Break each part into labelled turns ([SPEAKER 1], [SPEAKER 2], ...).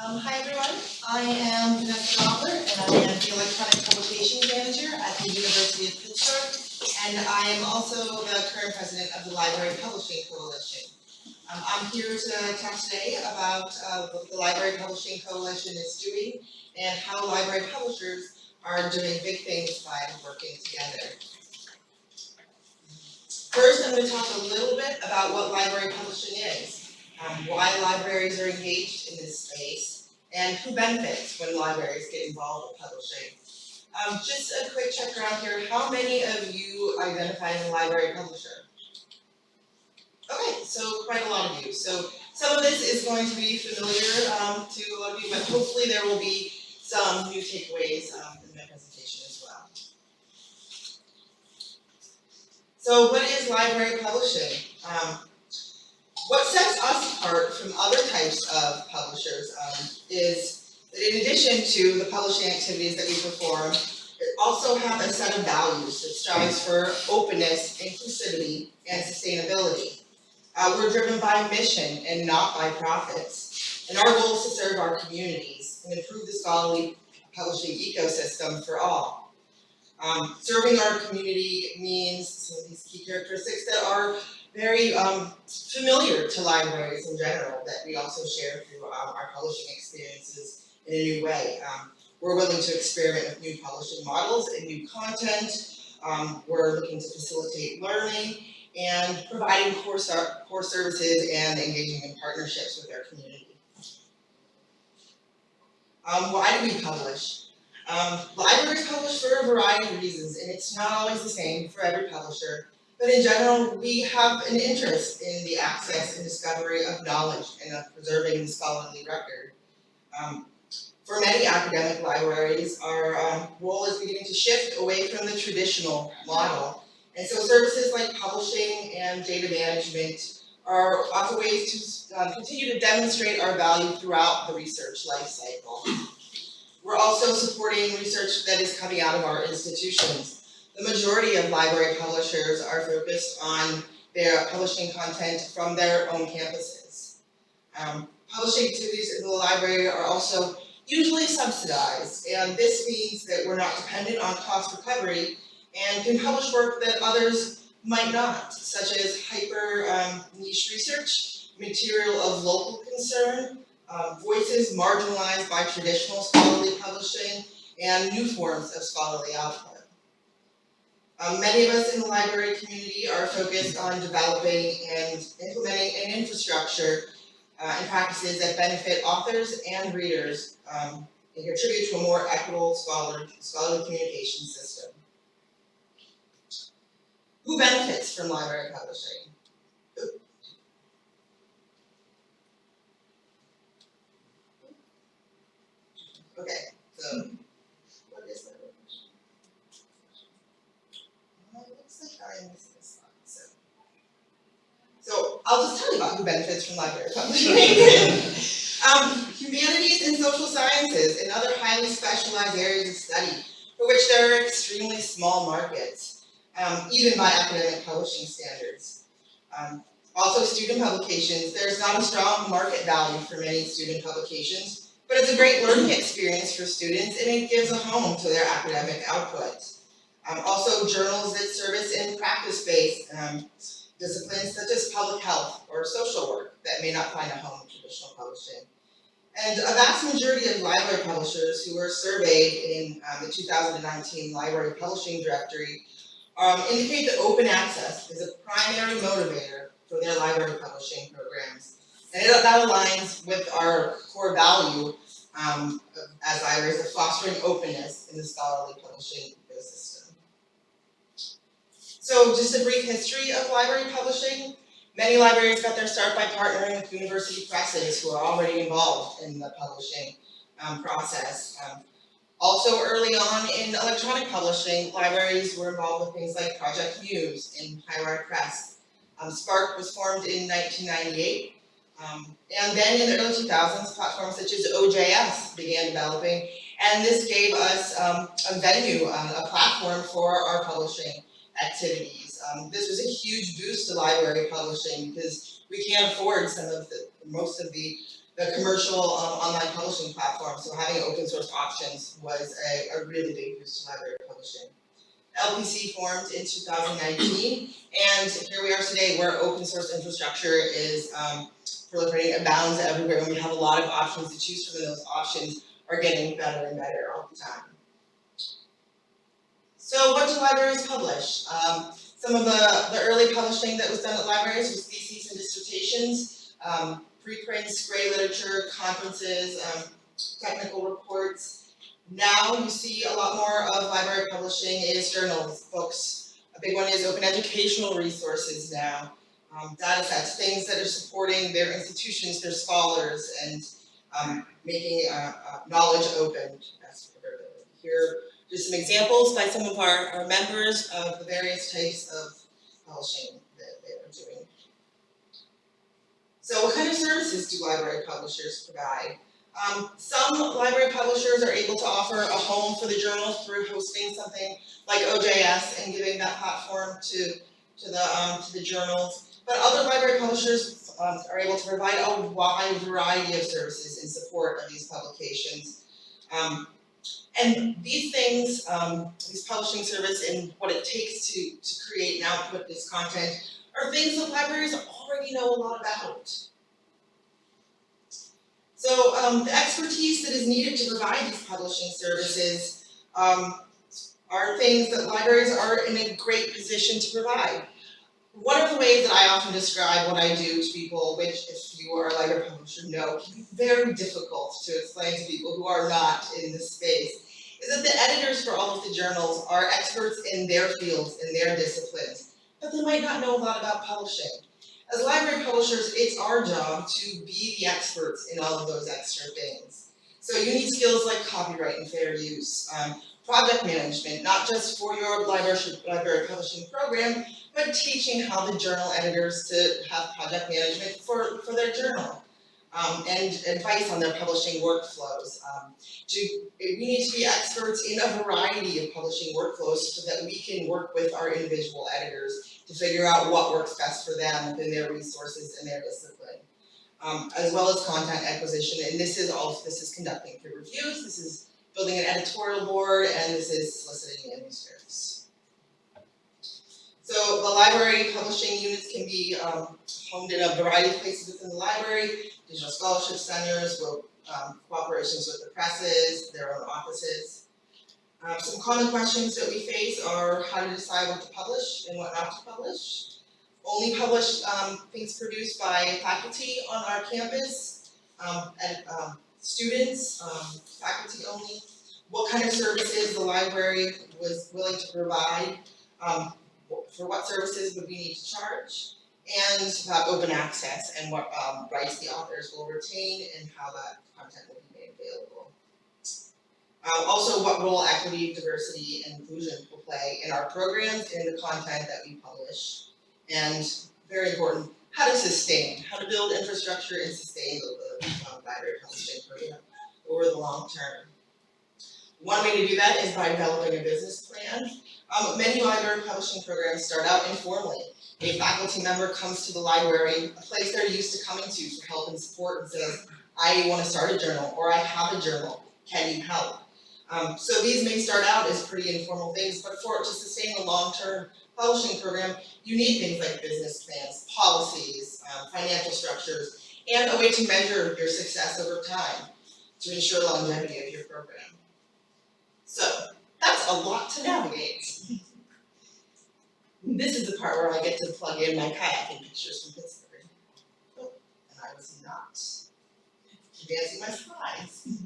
[SPEAKER 1] Um, hi everyone, I am Vanessa Gabler and I am the electronic publications manager at the University of Pittsburgh. And I am also the current president of the Library Publishing Coalition. Um, I'm here to talk today about, uh, what the Library Publishing Coalition is doing and how library publishers are doing big things by working together. First, I'm gonna talk a little bit about what library publishing is, um, why libraries are engaged in this space, and who benefits when libraries get involved with publishing. Um, just a quick check around here, how many of you identify as a library publisher? Okay, so quite a lot of you, so some of this is going to be familiar, um, to a lot of you, but hopefully there will be some new takeaways, um, in my presentation as well. So what is library publishing? Um, what sets us apart from other types of publishers um, is that in addition to the publishing activities that we perform, we also have a set of values that strives for openness, inclusivity, and sustainability. Uh, we're driven by mission and not by profits. And our goal is to serve our communities and improve the scholarly publishing ecosystem for all. Um, serving our community means some of these key characteristics that are very um, familiar to libraries in general that we also share through um, our publishing experiences in a new way. Um, we're willing to experiment with new publishing models and new content. Um, we're looking to facilitate learning and providing core, core services and engaging in partnerships with our community. Um, why do we publish? Um, libraries publish for a variety of reasons, and it's not always the same for every publisher. But in general, we have an interest in the access and discovery of knowledge and of preserving the scholarly record. Um, for many academic libraries, our um, role is beginning to shift away from the traditional model. And so services like publishing and data management are often ways to um, continue to demonstrate our value throughout the research life cycle. We're also supporting research that is coming out of our institutions. The majority of library publishers are focused on their publishing content from their own campuses. Um, publishing activities in the library are also usually subsidized, and this means that we're not dependent on cost recovery and can publish work that others might not, such as hyper um, niche research, material of local concern, uh, voices marginalized by traditional scholarly publishing, and new forms of scholarly output. Um, many of us in the library community are focused on developing and implementing an infrastructure uh, and practices that benefit authors and readers um, and contribute to a more equitable scholar, scholarly communication system. Who benefits from library publishing? Okay, so what is that? Well, it looks like I missed this slide, so. So I'll just tell you about who benefits from library publishing. Um, humanities and social sciences and other highly specialized areas of study for which there are extremely small markets, um, even by academic publishing standards. Um, also student publications, there's not a strong market value for many student publications, but it's a great learning experience for students and it gives a home to their academic output. Um, also journals that service in practice-based um, disciplines such as public health or social work that may not find a home in traditional publishing. And a vast majority of library publishers who were surveyed in um, the 2019 Library Publishing Directory um, indicate that open access is a primary motivator for their library publishing programs. And it, that aligns with our core value um, as libraries of fostering openness in the scholarly publishing. So just a brief history of library publishing. Many libraries got their start by partnering with university presses who are already involved in the publishing um, process. Um, also early on in electronic publishing, libraries were involved with things like Project Muse and HighWire Press. Um, SPARC was formed in 1998. Um, and then in the early 2000s, platforms such as OJS began developing. And this gave us um, a venue, uh, a platform for our publishing activities. Um, this was a huge boost to library publishing because we can't afford some of the, most of the the commercial um, online publishing platforms. so having open source options was a, a really big boost to library publishing. LPC formed in 2019, and here we are today where open source infrastructure is um, proliferating, abounds everywhere, and we have a lot of options to choose from, and those options are getting better and better all the time. So what do libraries publish? Um, some of the, the early publishing that was done at libraries was theses and dissertations, um, preprints, gray literature, conferences, um, technical reports. Now you see a lot more of library publishing is journals, books. A big one is open educational resources now, um, data sets, things that are supporting their institutions, their scholars, and um, making uh, uh, knowledge open. That's here just some examples by some of our, our members of the various types of publishing that they are doing. So what kind of services do library publishers provide? Um, some library publishers are able to offer a home for the journals through hosting something like OJS and giving that platform to, to, the, um, to the journals. But other library publishers um, are able to provide a wide variety of services in support of these publications. And these things, um, these publishing service and what it takes to, to create and output this content are things that libraries already know a lot about. So um, the expertise that is needed to provide these publishing services um, are things that libraries are in a great position to provide. One of the ways that I often describe what I do to people, which if you are a library publisher know, can be very difficult to explain to people who are not in this space, is that the editors for all of the journals are experts in their fields, in their disciplines, but they might not know a lot about publishing. As library publishers, it's our job to be the experts in all of those extra things. So you need skills like copyright and fair use, um, project management, not just for your library, library publishing program, but teaching how the journal editors to have project management for, for their journal. Um, and advice on their publishing workflows. Um, to, we need to be experts in a variety of publishing workflows so that we can work with our individual editors to figure out what works best for them within their resources and their discipline. Um, as well as content acquisition, and this is also, this is conducting peer reviews, this is building an editorial board, and this is soliciting manuscripts. Library publishing units can be um, homed in a variety of places within the library, digital scholarship centers, with um, cooperations with the presses, their own offices. Um, some common questions that we face are how to decide what to publish and what not to publish. Only publish um, things produced by faculty on our campus, um, and um, students, faculty only. What kind of services the library was willing to provide. Um, for what services would we need to charge, and about open access and what um, rights the authors will retain and how that content will be made available. Um, also, what role equity, diversity, and inclusion will play in our programs and the content that we publish. And very important, how to sustain, how to build infrastructure and sustain the um, library publishing program over the long term. One way to do that is by developing a business plan um, many library publishing programs start out informally. A faculty member comes to the library, a place they're used to coming to for help and support and says, I want to start a journal or I have a journal, can you help? Um, so these may start out as pretty informal things, but for to sustain a long-term publishing program, you need things like business plans, policies, um, financial structures, and a way to measure your success over time to ensure longevity of your program. So that's a lot to navigate. This is the part where I get to plug in my kayaking pictures from Pittsburgh. Oh, and I was not advancing my slides.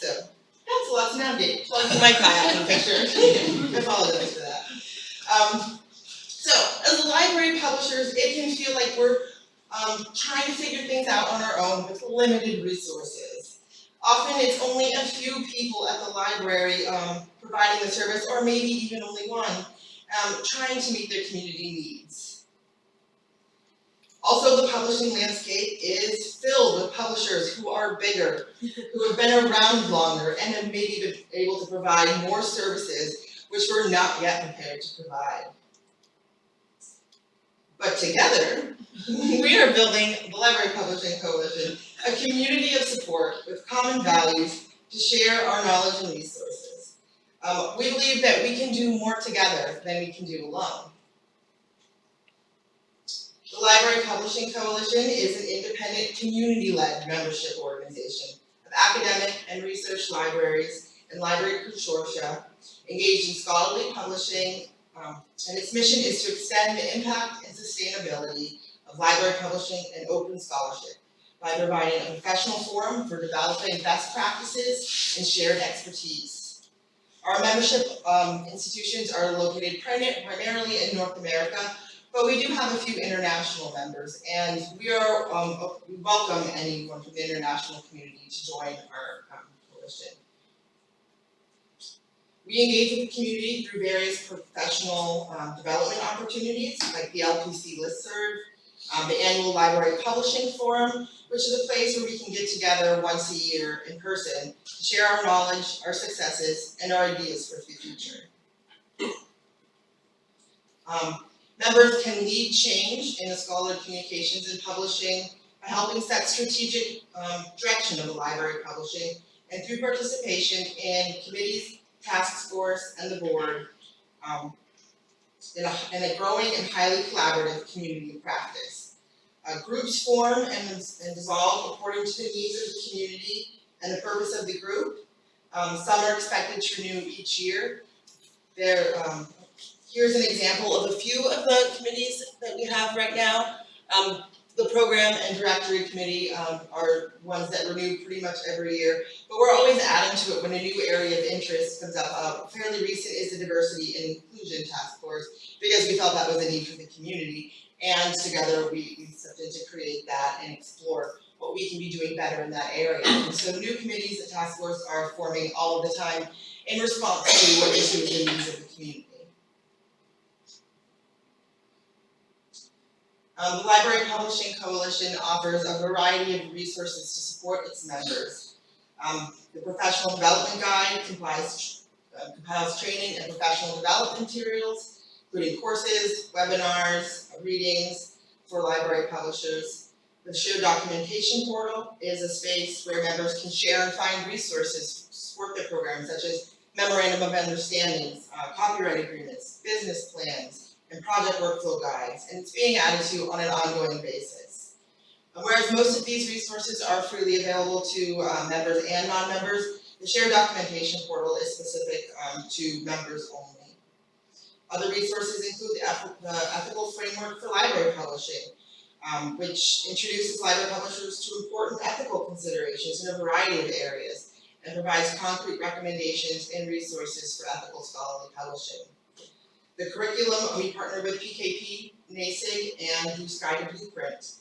[SPEAKER 1] so, that's a lot to navigate, plugging my kayaking picture. I apologize for that. Um, so, as library publishers, it can feel like we're um, trying to figure things out on our own with limited resources. Often it's only a few people at the library um, providing the service, or maybe even only one, um, trying to meet their community needs. Also, the publishing landscape is filled with publishers who are bigger, who have been around longer, and have maybe been able to provide more services which we're not yet prepared to provide. But together, we are building the Library Publishing Coalition a community of support with common values to share our knowledge and resources. Um, we believe that we can do more together than we can do alone. The Library Publishing Coalition is an independent, community-led membership organization of academic and research libraries and library consortia engaged in scholarly publishing, um, and its mission is to extend the impact and sustainability of library publishing and open scholarship by providing a professional forum for developing best practices and shared expertise. Our membership um, institutions are located primarily in North America, but we do have a few international members, and we are, um, we welcome anyone from the international community to join our um, coalition. We engage with the community through various professional um, development opportunities, like the LPC listserv, um, the annual library publishing forum, which is a place where we can get together once a year in person to share our knowledge, our successes, and our ideas for the future. Um, members can lead change in the scholarly communications and publishing by helping set strategic um, direction of the library publishing and through participation in committees, task force, and the board um, in a, in a growing and highly collaborative community of practice. Uh, groups form and, and dissolve according to the needs of the community and the purpose of the group. Um, some are expected to renew each year. There, um, here's an example of a few of the committees that we have right now. Um, the program and directory committee, um, are ones that renew pretty much every year, but we're always adding to it when a new area of interest comes up. Uh, fairly recent is the diversity and inclusion task force, because we felt that was a need for the community. And together we, we stepped in to create that and explore what we can be doing better in that area. And so new committees and task force are forming all of the time in response to what issues and needs of the community. Um, the Library Publishing Coalition offers a variety of resources to support its members. Um, the Professional Development Guide compiles, uh, compiles training and professional development materials, including courses, webinars, readings for library publishers. The Shared Documentation Portal is a space where members can share and find resources to support their programs, such as memorandum of understandings, uh, copyright agreements, business plans, and project workflow guides, and it's being added to on an ongoing basis. Uh, Whereas most of these resources are freely available to uh, members and non-members, the shared documentation portal is specific um, to members only. Other resources include the eth- the ethical framework for library publishing, um, which introduces library publishers to important ethical considerations in a variety of areas and provides concrete recommendations and resources for ethical scholarly publishing. The curriculum, we partner with PKP, NASIG, and Blue Sky to Blueprint.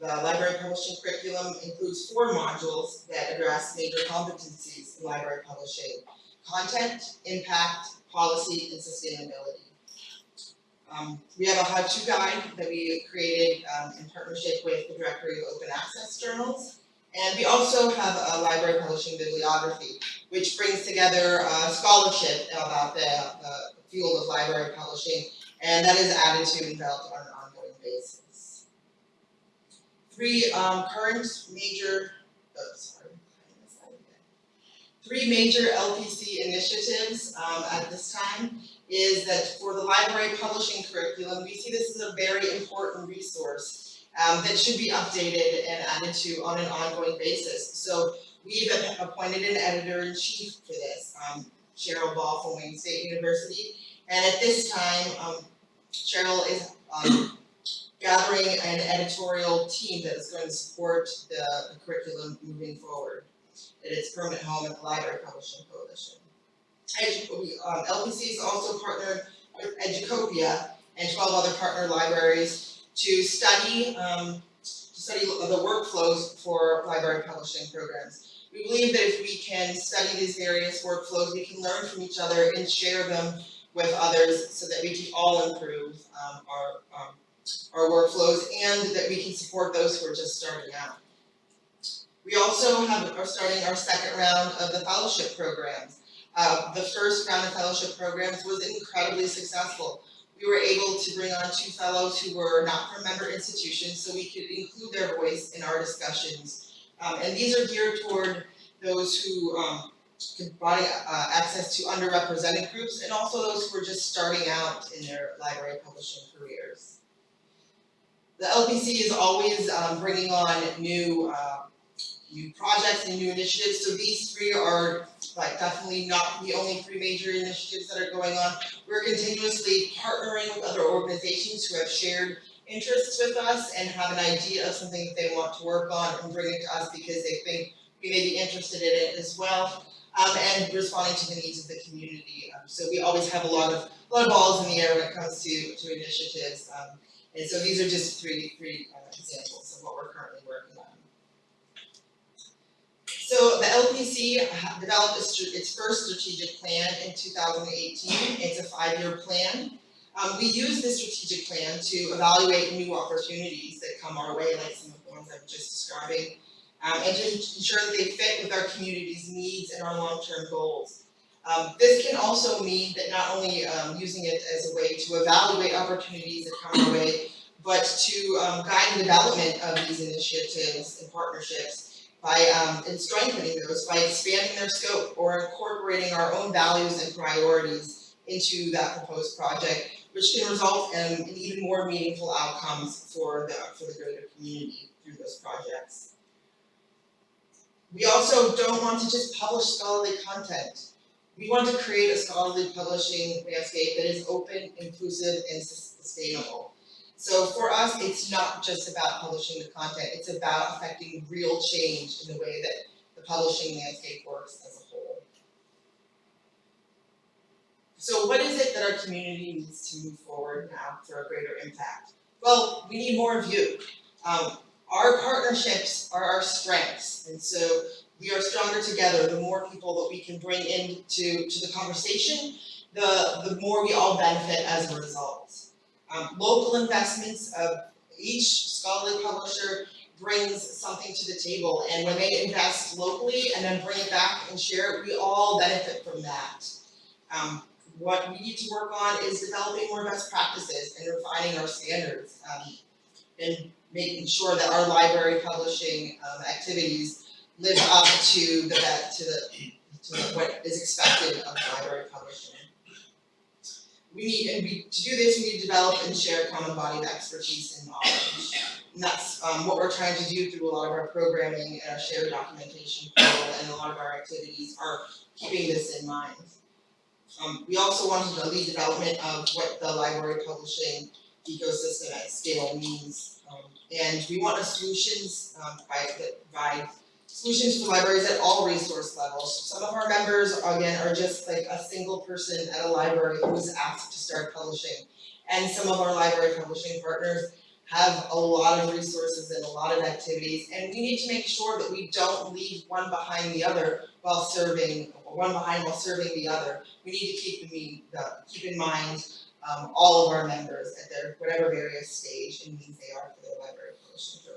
[SPEAKER 1] The library publishing curriculum includes four modules that address major competencies in library publishing. Content, impact, policy, and sustainability. Um, we have a how-to guide that we created, um, in partnership with the Directory of Open Access Journals. And we also have a library publishing bibliography, which brings together, uh, scholarship about the, the field of library publishing, and that is added to and developed on an ongoing basis. Three um, current major, oh. Three major LPC initiatives um, at this time is that for the library publishing curriculum, we see this as a very important resource um, that should be updated and added to on an ongoing basis. So we've appointed an editor-in-chief for this, um, Cheryl Ball from Wayne State University. And at this time, um, Cheryl is, um, gathering an editorial team that is going to support the, the curriculum moving forward at its permanent home at the Library Publishing Coalition. Um, LPC is also partnered with Educopia and twelve other partner libraries to study, um, to study the workflows for library publishing programs. We believe that if we can study these various workflows, we can learn from each other and share them with others so that we can all improve um, our, um, our workflows and that we can support those who are just starting out. We also have, are starting our second round of the fellowship programs. Uh, the first round of fellowship programs was incredibly successful. We were able to bring on two fellows who were not from member institutions, so we could include their voice in our discussions Um, and these are geared toward those who, um, can provide, uh, access to underrepresented groups and also those who are just starting out in their library publishing careers. The LPC is always, um, bringing on new, uh, new projects and new initiatives, so these three are like definitely not the only three major initiatives that are going on. We're continuously partnering with other organizations who have shared interests with us and have an idea of something that they want to work on and bring it to us because they think we may be interested in it as well. Um, and responding to the needs of the community. Um, so we always have a lot of, a lot of balls in the air when it comes to, to initiatives. Um, and so these are just three, three uh, examples of what we're currently working. So the LPC developed its, first strategic plan in two thousand eighteen, it's a five-year plan. Um, we use this strategic plan to evaluate new opportunities that come our way, like some of the ones I was just describing. um, and to ensure that they fit with our community's needs and our long-term goals. Um, this can also mean that not only, um, using it as a way to evaluate opportunities that come our way, but to, um, guide the development of these initiatives and partnerships by, um, strengthening those by expanding their scope or incorporating our own values and priorities into that proposed project, which can result in, in even more meaningful outcomes for the, for the greater community through those projects. We also don't want to just publish scholarly content. We want to create a scholarly publishing landscape that is open, inclusive, and sustainable. So for us, it's not just about publishing the content, it's about affecting real change in the way that the publishing landscape works as a whole. So what is it that our community needs to move forward now for a greater impact? Well, we need more of you. Um, our partnerships are our strengths, and so we are stronger together. The more people that we can bring into to the conversation, the the more we all benefit as a result. Um, local investments of each scholarly publisher brings something to the table, and when they invest locally and then bring it back and share it, we all benefit from that. Um, what we need to work on is developing more best practices and refining our standards. Um, and making sure that our library publishing um activities live up to the to the to what is expected of library publishing. We need, and we, to do this, we need to develop and share a common body of expertise and knowledge. And that's um what we're trying to do through a lot of our programming and our shared documentation and a lot of our activities are keeping this in mind. Um we also wanted to lead development of what the library publishing ecosystem at scale means. Um, and we want a solutions, um, that provide solutions for libraries at all resource levels. Some of our members, again, are just like a single person at a library who was asked to start publishing. And some of our library publishing partners have a lot of resources and a lot of activities, and we need to make sure that we don't leave one behind the other while serving, one behind while serving the other. We need to keep in keep in mind um, all of our members at their whatever various stage and means they are for their library publishing programs.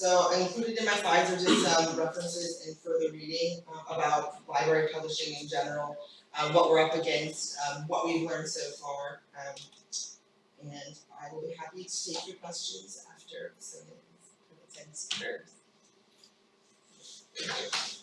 [SPEAKER 1] So I included in my slides are just some references and further reading uh, about library publishing in general, um, what we're up against, um, what we've learned so far. Um, and I will be happy to take your questions after the you.